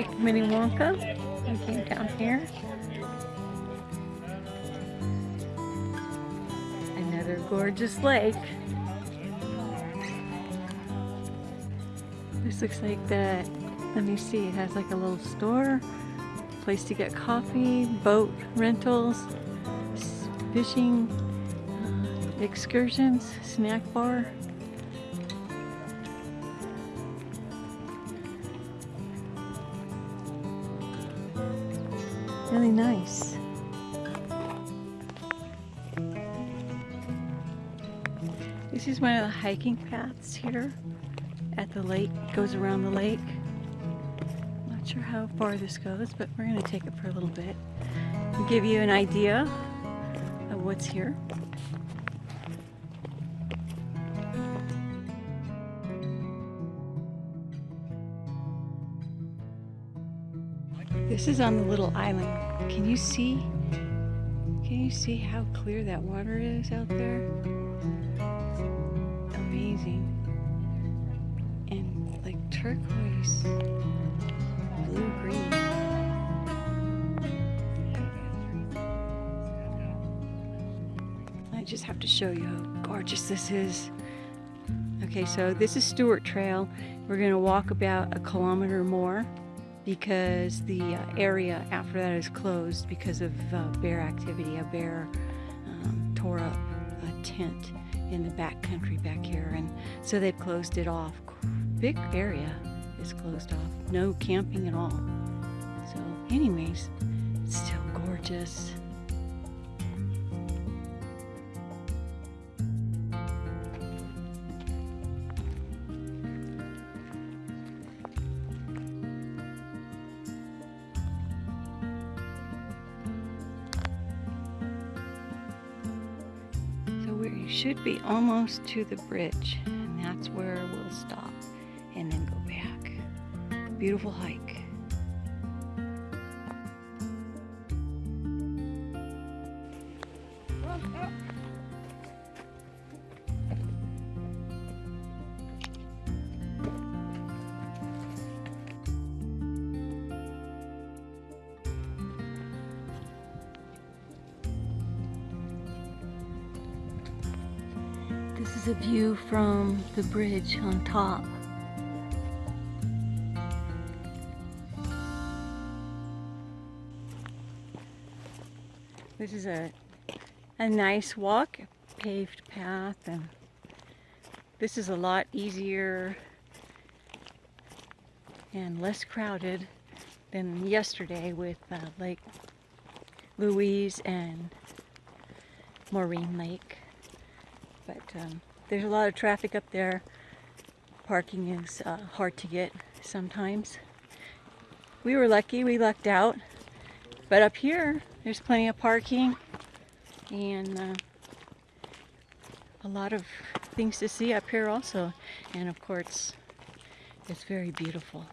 Lake Minnewanka. We came down here. Another gorgeous lake. This looks like that, let me see, it has like a little store, place to get coffee, boat rentals, fishing, uh, excursions, snack bar. Really nice. This is one of the hiking paths here at the lake, goes around the lake. Not sure how far this goes, but we're going to take it for a little bit and give you an idea of what's here. This is on the little island. Can you see? Can you see how clear that water is out there? Amazing. And like turquoise, blue green. I just have to show you how gorgeous this is. Okay, so this is Stewart Trail. We're going to walk about a kilometer more because the uh, area after that is closed because of uh, bear activity. A bear um, tore up a tent in the back country back here and so they've closed it off. Big area is closed off. No camping at all. So anyways, it's still gorgeous. Should be almost to the bridge and that's where we'll stop and then go back. Beautiful hike. This is a view from the bridge on top. This is a, a nice walk, paved path, and this is a lot easier and less crowded than yesterday with uh, Lake Louise and Moraine Lake but um, there's a lot of traffic up there. Parking is uh, hard to get sometimes. We were lucky, we lucked out. But up here, there's plenty of parking and uh, a lot of things to see up here also. And of course, it's very beautiful.